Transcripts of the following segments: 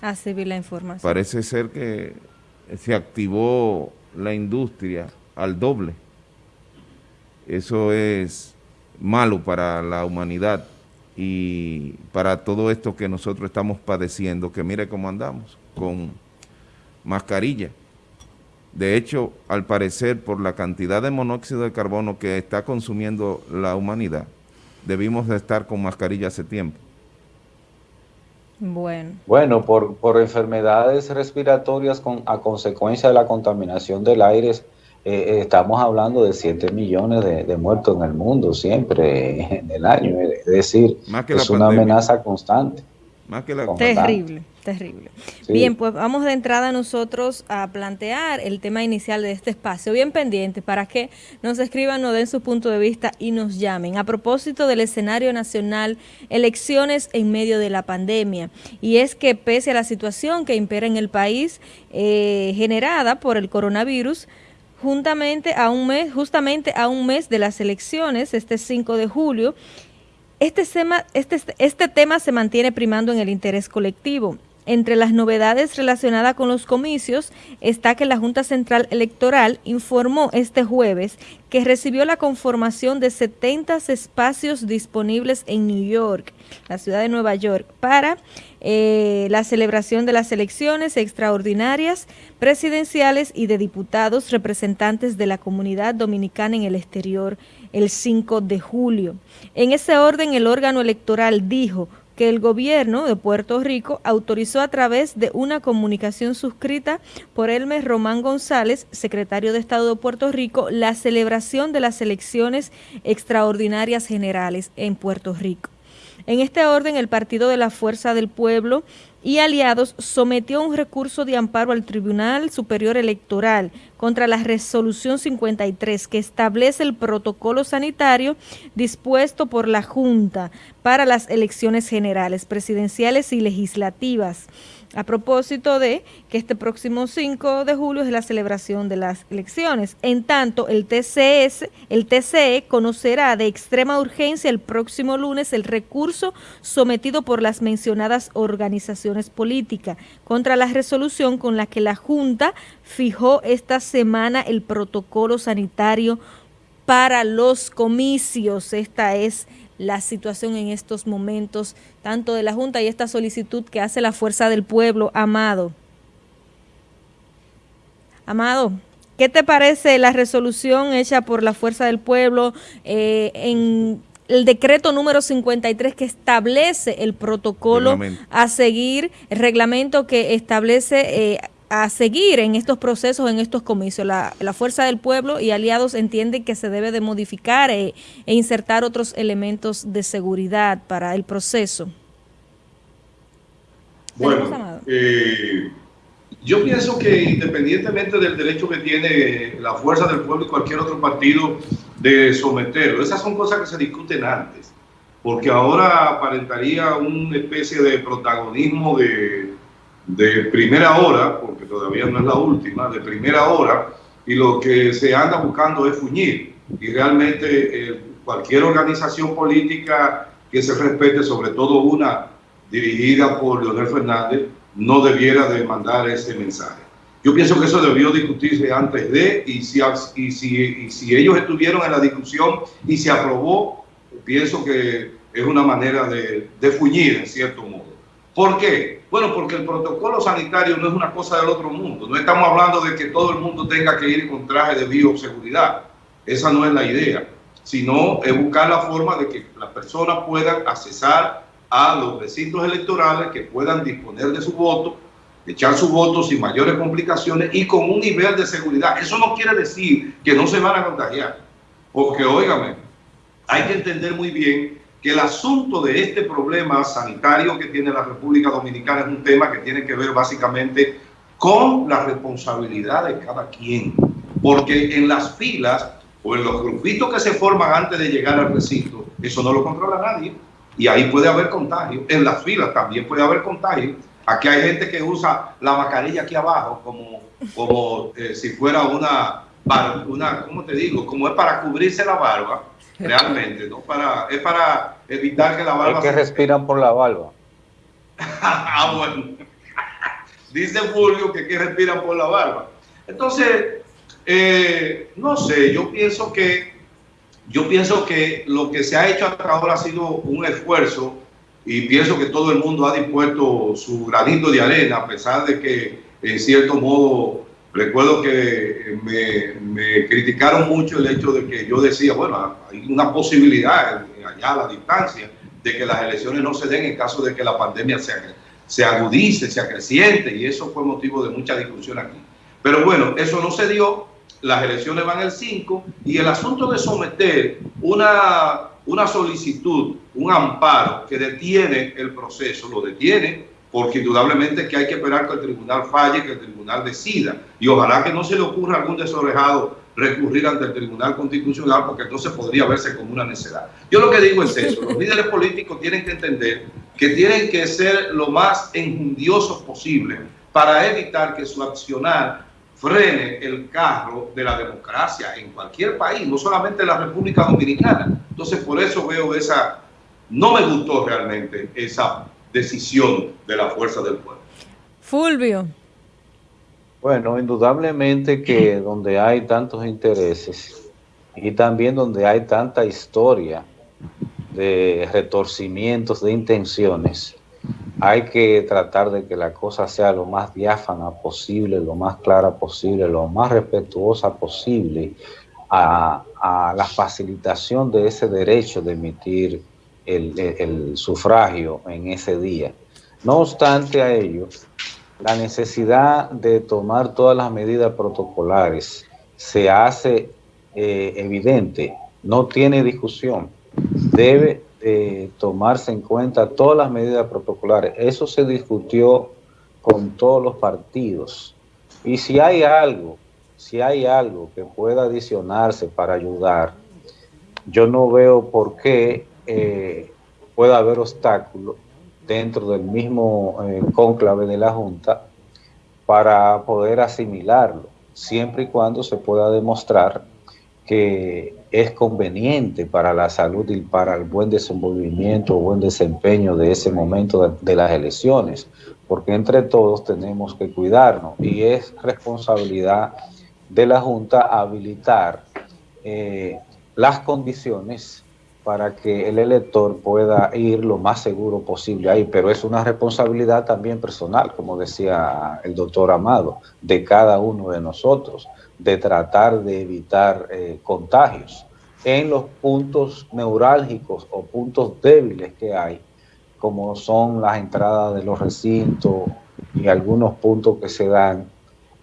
la información. Parece ser que se activó la industria al doble. Eso es malo para la humanidad y para todo esto que nosotros estamos padeciendo, que mire cómo andamos, con mascarilla. De hecho, al parecer, por la cantidad de monóxido de carbono que está consumiendo la humanidad, debimos de estar con mascarilla hace tiempo. Bueno. Bueno, por, por enfermedades respiratorias con, a consecuencia de la contaminación del aire, eh, eh, estamos hablando de 7 millones de, muertos en el mundo siempre en el año. Es decir, es una amenaza constante. Más que la... Terrible. Terrible. Bien, pues vamos de entrada nosotros a plantear el tema inicial de este espacio, bien pendiente, para que nos escriban, nos den su punto de vista y nos llamen. A propósito del escenario nacional, elecciones en medio de la pandemia. Y es que pese a la situación que impera en el país, eh, generada por el coronavirus, juntamente a un mes, justamente a un mes de las elecciones, este 5 de julio, este tema, este, este tema se mantiene primando en el interés colectivo entre las novedades relacionadas con los comicios está que la Junta Central Electoral informó este jueves que recibió la conformación de 70 espacios disponibles en New York, la ciudad de Nueva York, para eh, la celebración de las elecciones extraordinarias presidenciales y de diputados representantes de la comunidad dominicana en el exterior el 5 de julio. En ese orden, el órgano electoral dijo que el gobierno de Puerto Rico autorizó a través de una comunicación suscrita por Elmer Román González, secretario de Estado de Puerto Rico, la celebración de las elecciones extraordinarias generales en Puerto Rico. En este orden, el Partido de la Fuerza del Pueblo y aliados sometió un recurso de amparo al Tribunal Superior Electoral contra la resolución 53 que establece el protocolo sanitario dispuesto por la Junta para las elecciones generales, presidenciales y legislativas a propósito de que este próximo 5 de julio es la celebración de las elecciones. En tanto, el TCS, el TCE conocerá de extrema urgencia el próximo lunes el recurso sometido por las mencionadas organizaciones políticas contra la resolución con la que la Junta fijó esta semana el protocolo sanitario para los comicios. Esta es la situación en estos momentos, tanto de la Junta y esta solicitud que hace la Fuerza del Pueblo, Amado. Amado, ¿qué te parece la resolución hecha por la Fuerza del Pueblo eh, en el decreto número 53 que establece el protocolo a seguir, el reglamento que establece... Eh, a seguir en estos procesos, en estos comicios. La, Fuerza del Pueblo y aliados entienden que se debe de modificar e, e insertar otros elementos de seguridad para el proceso. Bueno, eh, yo pienso que independientemente del derecho que tiene la Fuerza del Pueblo y cualquier otro partido de someterlo, esas son cosas que se discuten antes, porque ahora aparentaría una especie de protagonismo de de primera hora, porque todavía no es la última, de primera hora, y lo que se anda buscando es fuñir. Y realmente eh, cualquier organización política que se respete, sobre todo una dirigida por Leonel Fernández, no debiera de mandar ese mensaje. Yo pienso que eso debió discutirse antes de, y si, y si, y si ellos estuvieron en la discusión y se aprobó, pienso que es una manera de, de fuñir en cierto modo. ¿Por qué? Bueno, porque el protocolo sanitario no es una cosa del otro mundo. No estamos hablando de que todo el mundo tenga que ir con traje de bioseguridad. Esa no es la idea. Sino es buscar la forma de que las personas puedan accesar a los recintos electorales, que puedan disponer de su voto, echar su voto sin mayores complicaciones y con un nivel de seguridad. Eso no quiere decir que no se van a contagiar. Porque, óigame, hay que entender muy bien que el asunto de este problema sanitario que tiene la República Dominicana es un tema que tiene que ver básicamente con la responsabilidad de cada quien. Porque en las filas o en los grupitos que se forman antes de llegar al recinto, eso no lo controla nadie. Y ahí puede haber contagio. En las filas también puede haber contagio. Aquí hay gente que usa la mascarilla aquí abajo como, como eh, si fuera una, una, ¿cómo te digo? Como es para cubrirse la barba realmente, ¿no? Para, es para evitar que la barba... Es que respiran por la barba. ah, bueno. dice Fulvio que, que respiran por la barba. Entonces, eh, no sé, yo pienso que yo pienso que lo que se ha hecho hasta ahora ha sido un esfuerzo y pienso que todo el mundo ha dispuesto su granito de arena, a pesar de que en cierto modo recuerdo que me, criticaron mucho el hecho de que yo decía, bueno, hay una posibilidad allá a la distancia de que las elecciones no se den en caso de que la pandemia se, se agudice, se acreciente, y eso fue motivo de mucha discusión aquí. Pero bueno, eso no se dio, las elecciones van el 5, y el asunto de someter una, una solicitud, un amparo que detiene el proceso, lo detiene, porque indudablemente que hay que esperar que el tribunal falle, que el tribunal decida, y ojalá que no se le ocurra a algún desorejado recurrir ante el Tribunal Constitucional, porque entonces podría verse como una necedad. Yo lo que digo es eso, los líderes políticos tienen que entender que tienen que ser lo más enjundiosos posible para evitar que su accionar frene el carro de la democracia en cualquier país, no solamente en la República Dominicana. Entonces, por eso veo esa, no me gustó realmente esa decisión de la fuerza del pueblo. Fulvio. Bueno, indudablemente que donde hay tantos intereses y también donde hay tanta historia de retorcimientos de intenciones, hay que tratar de que la cosa sea lo más diáfana posible, lo más clara posible, lo más respetuosa posible a, la facilitación de ese derecho de emitir el, sufragio en ese día. No obstante a ello, la necesidad de tomar todas las medidas protocolares se hace eh, evidente, no tiene discusión. Debe tomarse en cuenta todas las medidas protocolares. Eso se discutió con todos los partidos. Y si hay algo, si hay algo que pueda adicionarse para ayudar, yo no veo por qué eh, pueda haber obstáculos dentro del mismo eh, cónclave de la Junta para poder asimilarlo, siempre y cuando se pueda demostrar que es conveniente para la salud y para el buen desenvolvimiento o buen desempeño de ese momento de, las elecciones, porque entre todos tenemos que cuidarnos y es responsabilidad de la Junta habilitar eh, las condiciones para que el elector pueda ir lo más seguro posible ahí, pero es una responsabilidad también personal, como decía el doctor Amado, de cada uno de nosotros, de tratar de evitar eh, contagios en los puntos neurálgicos o puntos débiles que hay, como son las entradas de los recintos y algunos puntos que se dan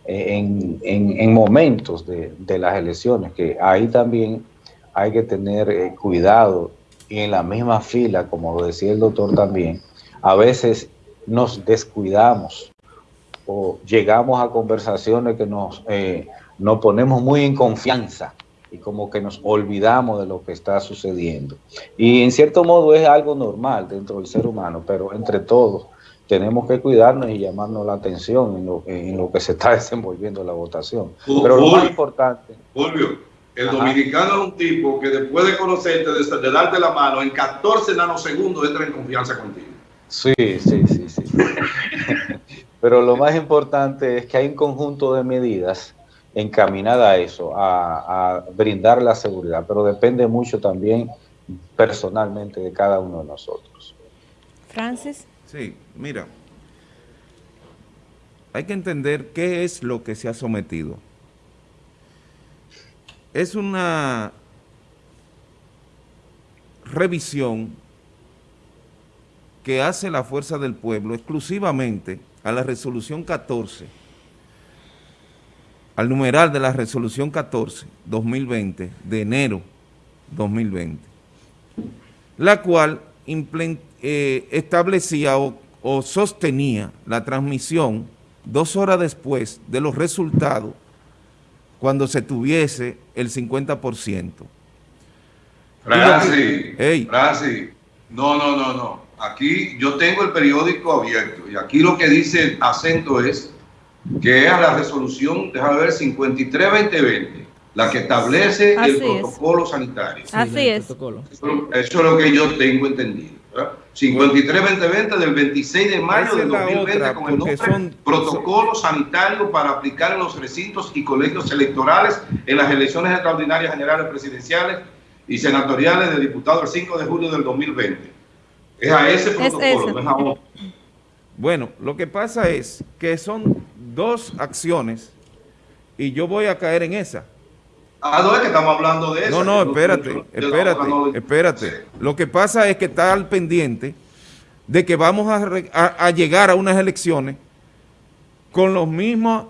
eh, en, momentos de, de las elecciones, que ahí también hay que tener eh, cuidado y en la misma fila, como lo decía el doctor también, a veces nos descuidamos o llegamos a conversaciones que nos, eh, nos ponemos muy en confianza y como que nos olvidamos de lo que está sucediendo. Y en cierto modo es algo normal dentro del ser humano, pero entre todos tenemos que cuidarnos y llamarnos la atención en lo, en lo que se está desenvolviendo la votación. Pero lo más importante... El dominicano es un tipo que después de conocerte, de, darte la mano, en 14 nanosegundos entra en confianza contigo. Sí, sí, sí, sí. Pero lo más importante es que hay un conjunto de medidas encaminadas a eso, a, brindar la seguridad, pero depende mucho también personalmente de cada uno de nosotros. Francis. Sí, mira, hay que entender qué es lo que se ha sometido es una revisión que hace la Fuerza del Pueblo exclusivamente a la resolución 14, al numeral de la resolución 14, 2020, de enero 2020, la cual eh, establecía o, o sostenía la transmisión dos horas después de los resultados cuando se tuviese el 50%. Francis, hey. Francis, no, no, no, no. Aquí yo tengo el periódico abierto y aquí lo que dice el acento es que es la resolución, déjame ver, 53-2020, la que establece el protocolo sanitario. Así es. Eso, eso, es lo que yo tengo entendido. 53-2020 del 26 de mayo del 2020 con el nombre son, Protocolo Sanitario para aplicar en los recintos y colegios electorales en las elecciones extraordinarias generales presidenciales y senatoriales de diputados el 5 de julio del 2020. Es a ese protocolo, no es a otro. Bueno, lo que pasa es que son dos acciones y yo voy a caer en esa. Ah, no es que estamos hablando de eso. No, no, espérate, espérate, espérate. Lo que pasa es que está al pendiente de que vamos a, llegar a unas elecciones con las mismas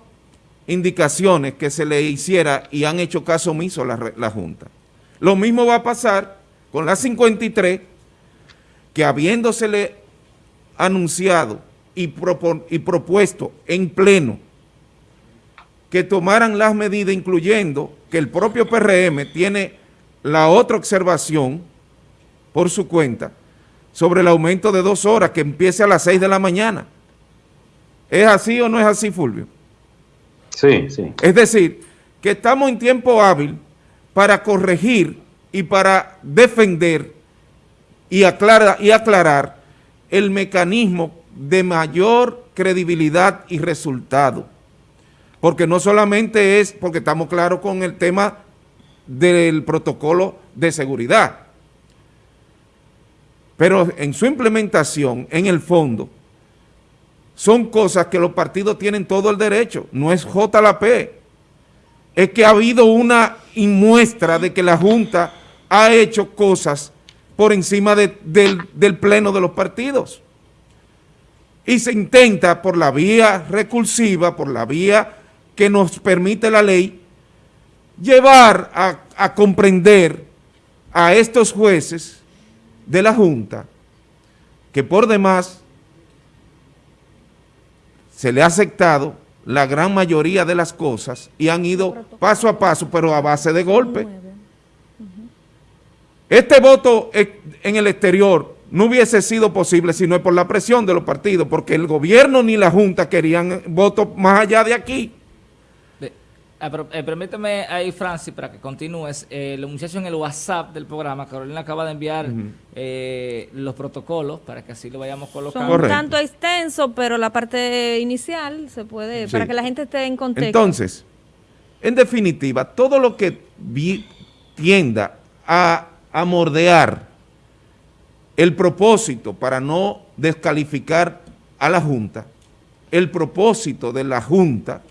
indicaciones que se le hiciera y han hecho caso omiso la, la Junta. Lo mismo va a pasar con la 53, que habiéndosele anunciado y, y propuesto en pleno que tomaran las medidas, incluyendo que el propio PRM tiene la otra observación por su cuenta sobre el aumento de dos horas que empiece a las seis de la mañana. ¿Es así o no es así, Fulvio? Sí, sí. Es decir, que estamos en tiempo hábil para corregir y para defender y, aclarar, y aclarar el mecanismo de mayor credibilidad y resultado porque no solamente es porque estamos claros con el tema del protocolo de seguridad, pero en su implementación, en el fondo, son cosas que los partidos tienen todo el derecho, no es JLP, es que ha habido una muestra de que la Junta ha hecho cosas por encima del, del pleno de los partidos. Y se intenta por la vía recursiva, por la vía que nos permite la ley, llevar a, comprender a estos jueces de la Junta, que por demás se le ha aceptado la gran mayoría de las cosas y han ido paso a paso, pero a base de golpe. Este voto en el exterior no hubiese sido posible si no es por la presión de los partidos, porque el gobierno ni la Junta querían votos más allá de aquí. Ah, eh, permíteme ahí, Francis, para que continúes. Eh, el muchacho en el WhatsApp del programa, Carolina acaba de enviar eh, los protocolos para que así lo vayamos colocando. Son un tanto extenso, pero la parte inicial se puede, para que la gente esté en contexto. Entonces, en definitiva, todo lo que tienda a, a mordear el propósito para no descalificar a la Junta, el propósito de la Junta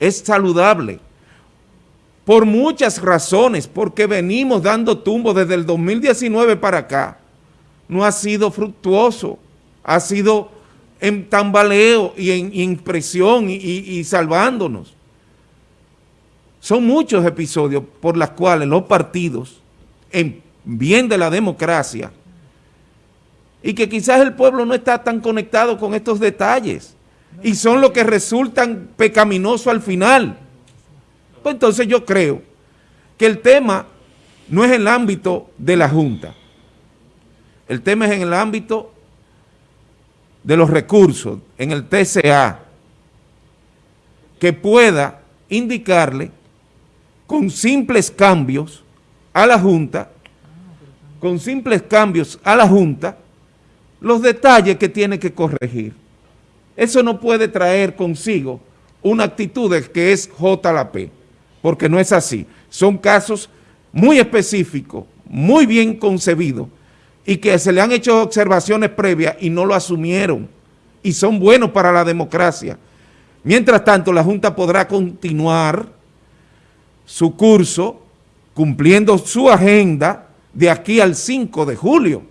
es saludable por muchas razones, porque venimos dando tumbo desde el 2019 para acá. No ha sido fructuoso, ha sido en tambaleo y en impresión y, y salvándonos. Son muchos episodios por los cuales los partidos, en bien de la democracia, y que quizás el pueblo no está tan conectado con estos detalles, y son los que resultan pecaminosos al final. Pues entonces yo creo que el tema no es el ámbito de la Junta, el tema es en el ámbito de los recursos, en el TCA, que pueda indicarle con simples cambios a la Junta, con simples cambios a la Junta, los detalles que tiene que corregir. Eso no puede traer consigo una actitud que es JLP, porque no es así. Son casos muy específicos, muy bien concebidos, y que se le han hecho observaciones previas y no lo asumieron, y son buenos para la democracia. Mientras tanto, la Junta podrá continuar su curso, cumpliendo su agenda de aquí al 5 de julio.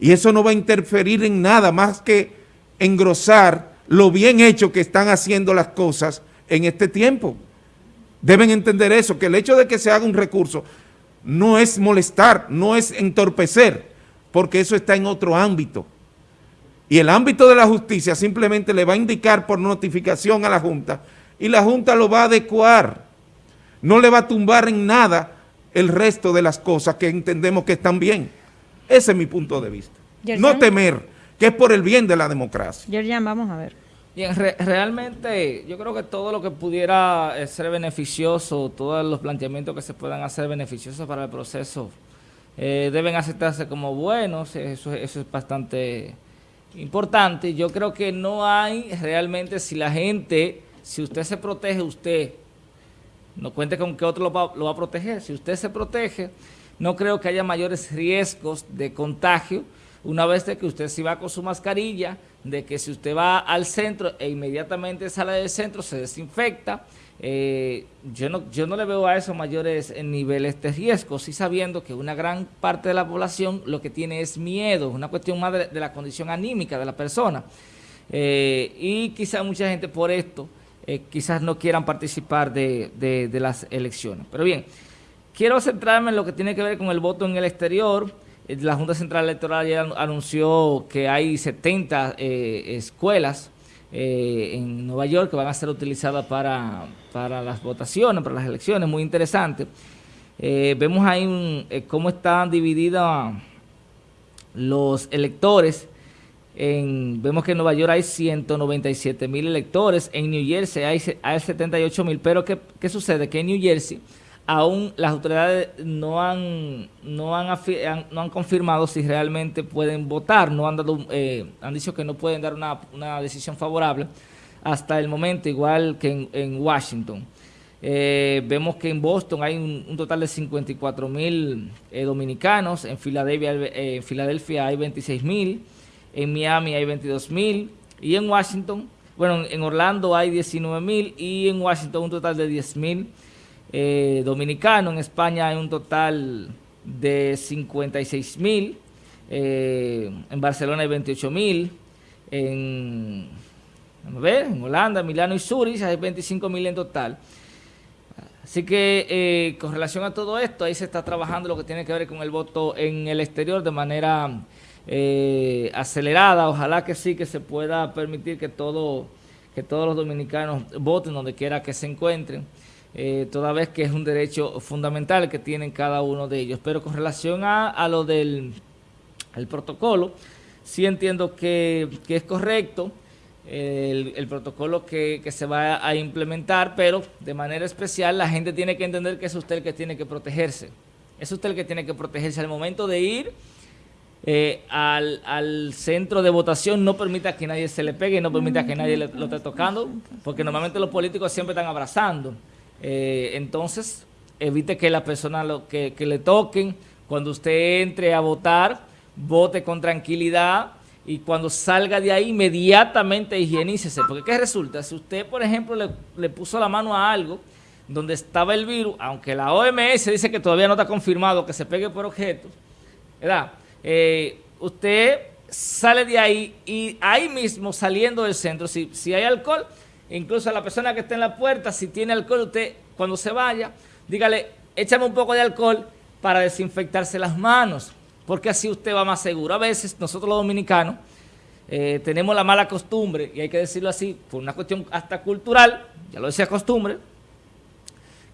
Y eso no va a interferir en nada más que engrosar lo bien hecho que están haciendo las cosas en este tiempo. Deben entender eso, que el hecho de que se haga un recurso no es molestar, no es entorpecer, porque eso está en otro ámbito. Y el ámbito de la justicia simplemente le va a indicar por notificación a la Junta y la Junta lo va a adecuar. No le va a tumbar en nada el resto de las cosas que entendemos que están bien. Ese es mi punto de vista. No temer que es por el bien de la democracia. Yerjan, vamos a ver. Bien, realmente yo creo que todo lo que pudiera eh, ser beneficioso, todos los planteamientos que se puedan hacer beneficiosos para el proceso eh, deben aceptarse como buenos, eso, eso es bastante importante. Yo creo que no hay realmente, si la gente, si usted se protege, usted, no cuente con que otro lo va, lo va a proteger, si usted se protege, no creo que haya mayores riesgos de contagio, una vez de que usted si va con su mascarilla, de que si usted va al centro e inmediatamente sale del centro se desinfecta, eh, yo, no, yo no le veo a eso mayores niveles de riesgo, sí sabiendo que una gran parte de la población lo que tiene es miedo, una cuestión más de, la condición anímica de la persona. Eh, y quizás mucha gente por esto eh, quizás no quieran participar de, de las elecciones. Pero bien, quiero centrarme en lo que tiene que ver con el voto en el exterior, eh, la Junta Central Electoral ya anunció que hay 70 eh, escuelas eh, en Nueva York que van a ser utilizadas para, las votaciones, para las elecciones, muy interesante. vemos ahí cómo están divididos los electores. vemos que en Nueva York hay 197 mil electores, en New Jersey hay, hay 78 mil, pero ¿qué, ¿qué sucede? Que en New Jersey aún las autoridades no han no han, confirmado si realmente pueden votar, no han dado eh, han dicho que no pueden dar una, una, decisión favorable hasta el momento, igual que en, Washington. Eh, vemos que en Boston hay un, total de 54 mil eh, dominicanos, en Filadelfia, en Filadelfia hay 26 mil, en Miami hay 22 mil y en Washington, bueno, en Orlando hay 19 mil y en Washington un total de 10 mil eh, dominicano. En España hay un total de 56 mil. Eh, en Barcelona hay 28 mil. En, ver, en Holanda, Milano y Zurich hay 25 mil en total. Así que eh, con relación a todo esto, ahí se está trabajando lo que tiene que ver con el voto en el exterior de manera acelerada. Ojalá que sí, que se pueda permitir que, todo, que todos los dominicanos voten donde quiera que se encuentren eh, toda vez que es un derecho fundamental que tienen cada uno de ellos. Pero con relación a, lo del el protocolo, sí entiendo que, es correcto el, protocolo que, se va a implementar, pero de manera especial la gente tiene que entender que es usted el que tiene que protegerse. Es usted el que tiene que protegerse al momento de ir eh, al, centro de votación no permita que nadie se le pegue, no permita que nadie lo esté tocando, porque normalmente los políticos siempre están abrazando. Eh, entonces, evite que la persona lo, que, le toquen, cuando usted entre a votar, vote con tranquilidad y cuando salga de ahí inmediatamente higienícese. Porque ¿qué resulta? Si usted, por ejemplo, le, puso la mano a algo donde estaba el virus, aunque la OMS dice que todavía no está confirmado que se pegue por objetos, ¿verdad? Eh, usted sale de ahí y ahí mismo saliendo del centro, si, si hay alcohol, incluso a la persona que está en la puerta, si tiene alcohol, usted cuando se vaya, dígale, échame un poco de alcohol para desinfectarse las manos, porque así usted va más seguro. A veces nosotros los dominicanos eh, tenemos la mala costumbre, y hay que decirlo así, por una cuestión hasta cultural, ya lo decía costumbre,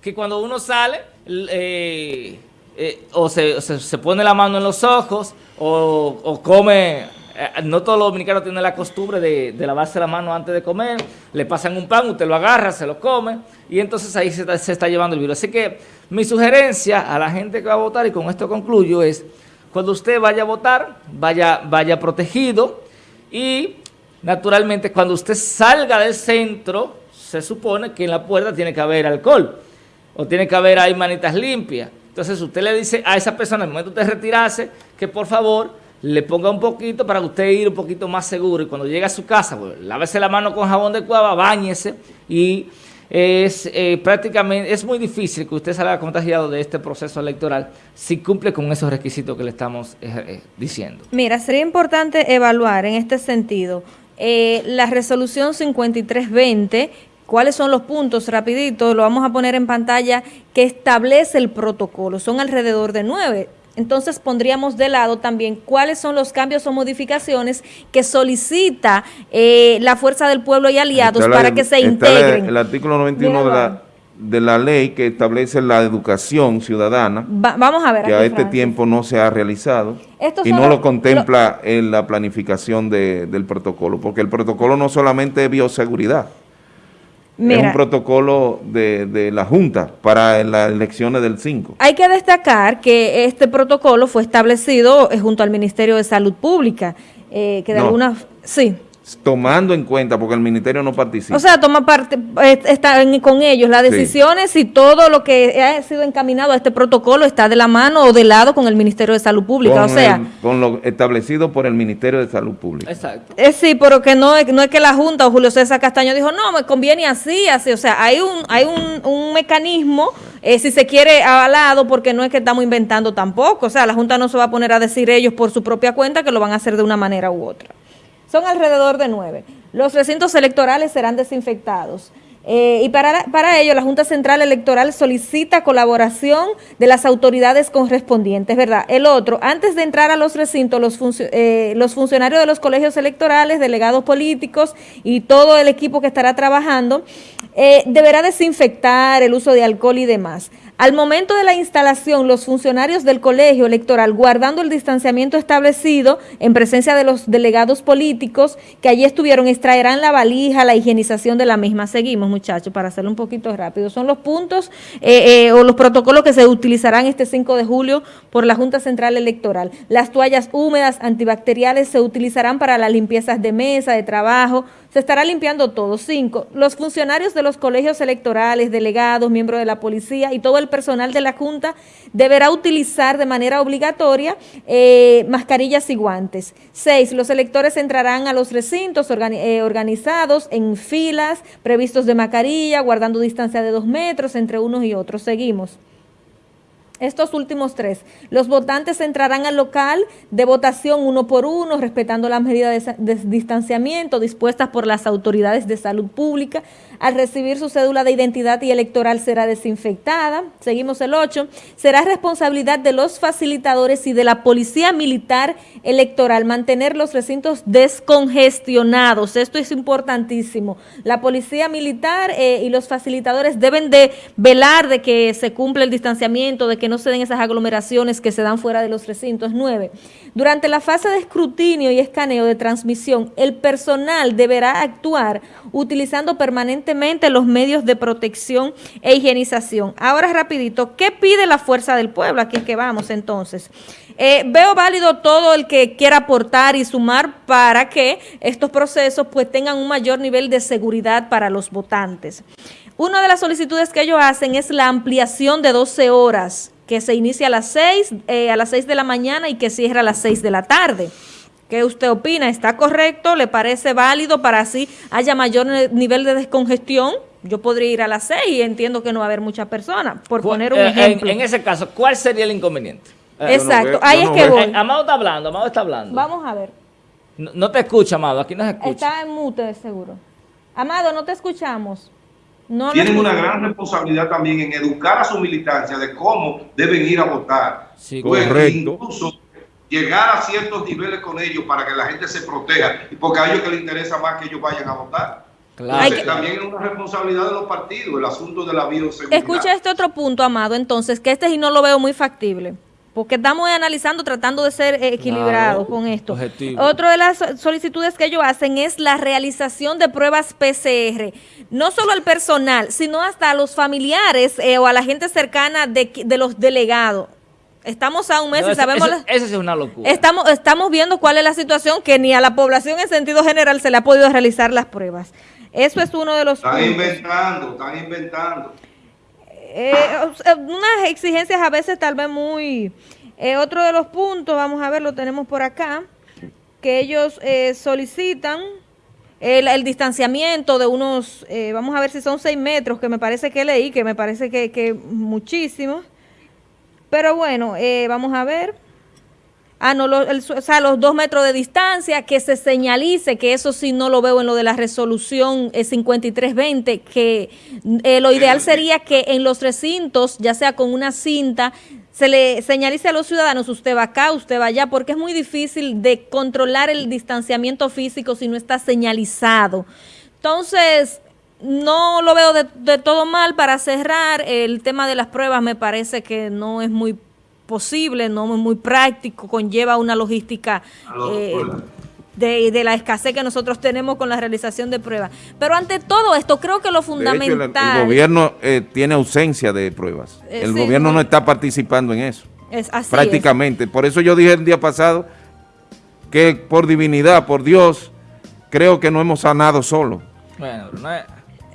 que cuando uno sale, eh, eh, o se, pone la mano en los ojos, o, come no todos los dominicanos tienen la costumbre de, lavarse la mano antes de comer, le pasan un pan, usted lo agarra, se lo come, y entonces ahí se está, llevando el virus. Así que mi sugerencia a la gente que va a votar, y con esto concluyo, es cuando usted vaya a votar, vaya, vaya protegido, y naturalmente cuando usted salga del centro, se supone que en la puerta tiene que haber alcohol, o tiene que haber ahí manitas limpias. Entonces usted le dice a esa persona, en el momento de retirarse, que por favor le ponga un poquito para usted ir un poquito más seguro y cuando llegue a su casa, pues, lávese la mano con jabón de cuava, bañese y es eh, prácticamente, es muy difícil que usted salga contagiado de este proceso electoral si cumple con esos requisitos que le estamos eh, eh, diciendo. Mira, sería importante evaluar en este sentido la resolución 5320 ¿Cuáles son los puntos? Rapidito, lo vamos a poner en pantalla, que establece el protocolo. Son alrededor de nueve entonces pondríamos de lado también cuáles son los cambios o modificaciones que solicita eh, la Fuerza del Pueblo y aliados para que se integren. El, artículo 91 de la, de la ley que establece la educación ciudadana, vamos a ver que a este tiempo no se ha realizado y no lo contempla en la planificación del protocolo, porque el protocolo no solamente es bioseguridad, es un protocolo de, de, la Junta para las elecciones del 5. Hay que destacar que este protocolo fue establecido eh, junto al Ministerio de Salud Pública, eh, que de alguna... Sí tomando en cuenta, porque el ministerio no participa. O sea, toma parte, está con ellos las decisiones y todo lo que ha sido encaminado a este protocolo está de la mano o de lado con el Ministerio de Salud Pública, o sea... con lo establecido por el Ministerio de Salud Pública. Exacto. Eh, sí, pero que no, no es que la Junta o Julio César Castaño dijo, no, me conviene así, así, o sea, hay un, hay un, un mecanismo, eh, si se quiere, avalado, porque no es que estamos inventando tampoco, o sea, la Junta no se va a poner a decir ellos por su propia cuenta que lo van a hacer de una manera u otra. Son alrededor de nueve. Los recintos electorales serán desinfectados. Eh, y para, para ello, la Junta Central Electoral solicita colaboración de las autoridades correspondientes, ¿verdad? El otro, antes de entrar a los recintos, los, eh, los funcionarios de los colegios electorales, delegados políticos y todo el equipo que estará trabajando, eh, deberá desinfectar el uso de alcohol y demás. Al momento de la instalación, los funcionarios del colegio electoral, guardando el distanciamiento establecido en presencia de los delegados políticos que allí estuvieron, extraerán la valija, la higienización de la misma. Seguimos, muchachos, para hacerlo un poquito rápido. Son los puntos eh, eh, o los protocolos que se utilizarán este 5 de julio por la Junta Central Electoral. Las toallas húmedas antibacteriales se utilizarán para las limpiezas de mesa, de trabajo, se estará limpiando todo. Cinco, los funcionarios de los colegios electorales, delegados, miembros de la policía y todo el personal de la Junta deberá utilizar de manera obligatoria eh, mascarillas y guantes. Seis, los electores entrarán a los recintos eh, organizados en filas previstos de mascarilla, guardando distancia de dos metros entre unos y otros. Seguimos. Estos últimos tres, los votantes entrarán al local de votación uno por uno, respetando las medidas de, distanciamiento dispuestas por las autoridades de salud pública. Al recibir su cédula de identidad y electoral será desinfectada. Seguimos el 8. Será responsabilidad de los facilitadores y de la Policía Militar Electoral mantener los recintos descongestionados. Esto es importantísimo. La Policía Militar eh, y los facilitadores deben de velar de que se cumpla el distanciamiento, de que no se den esas aglomeraciones que se dan fuera de los recintos. Nueve, durante la fase de escrutinio y escaneo de transmisión, el personal deberá actuar utilizando permanentemente los medios de protección e higienización. Ahora rapidito, ¿qué pide la fuerza del pueblo? Aquí es que vamos entonces. Eh, veo válido todo el que quiera aportar y sumar para que estos procesos pues tengan un mayor nivel de seguridad para los votantes. Una de las solicitudes que ellos hacen es la ampliación de 12 horas que se inicia a las 6, eh, a las 6 de la mañana y que cierra a las 6 de la tarde. ¿Qué usted opina? ¿Está correcto? ¿Le parece válido para así haya mayor nivel de descongestión? Yo podría ir a las 6 y entiendo que no va a haber muchas personas, por poner un eh, ejemplo. En, ese caso, ¿cuál sería el inconveniente? Eh, Exacto, ahí es que voy. Amado está hablando, Amado está hablando. Vamos a ver. No, te escucha, Amado, aquí no se escucha. Está en mute, seguro. Amado, no te escuchamos tienen una gran responsabilidad también en educar a su militancia de cómo deben ir a votar. Sí, correcto. Incluso llegar a ciertos niveles con ellos para que la gente se proteja y porque a ellos que les interesa más que ellos vayan a votar. Claro. también es una responsabilidad de los partidos el asunto de la bioseguridad. Escucha este otro punto, Amado, entonces, que este sí no lo veo muy factible porque estamos analizando, tratando de ser equilibrados con esto. Objetivo. Otra de las solicitudes que ellos hacen es la realización de pruebas PCR, no solo al personal, sino hasta a los familiares eh, o a la gente cercana de, los delegados. Estamos a un mes y sabemos... Eso, es una locura. Estamos, estamos viendo cuál es la situación que ni a la población en sentido general se le ha podido realizar las pruebas. Eso es uno de los... Están inventando, están inventando. Eh, unas exigencias a veces tal vez muy... Eh, otro de los puntos, vamos a ver, lo tenemos por acá, que ellos eh, solicitan el, distanciamiento de unos, vamos a ver si son seis metros, que me parece que leí, que me parece que, que muchísimo. Pero bueno, vamos a ver. Ah, no, o sea, los dos metros de distancia, que se señalice, que eso sí no lo veo en lo de la resolución 5320, eh, que eh, lo ideal sería que en los recintos, ya sea con una cinta, se le señalice a los ciudadanos, usted va acá, usted va allá, porque es muy difícil de controlar el distanciamiento físico si no está señalizado. Entonces, no lo veo de todo mal para cerrar. El tema de las pruebas me parece que no es muy posible, no es muy práctico, conlleva una logística eh, de, la escasez que nosotros tenemos con la realización de pruebas. Pero ante todo esto, creo que lo fundamental... el, gobierno eh, tiene ausencia de pruebas. Eh, el gobierno no, está participando en eso. Es así Prácticamente. Por eso yo dije el día pasado que por divinidad, por Dios, creo que no hemos sanado solo. Bueno, no es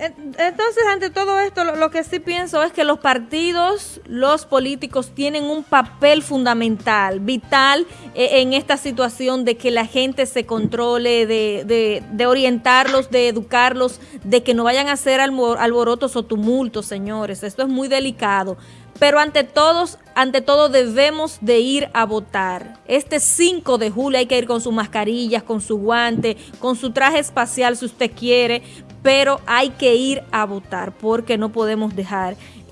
entonces, ante todo esto, lo, que sí pienso es que los partidos, los políticos tienen un papel fundamental, vital eh, en esta situación de que la gente se controle, de, de, orientarlos, de educarlos, de que no vayan a hacer alborotos o tumultos, señores. Esto es muy delicado. Pero ante todos, ante todo debemos de ir a votar. Este 5 de julio hay que ir con sus mascarillas, con su guante, con su traje espacial si usted quiere, pero hay que ir a votar porque no podemos dejar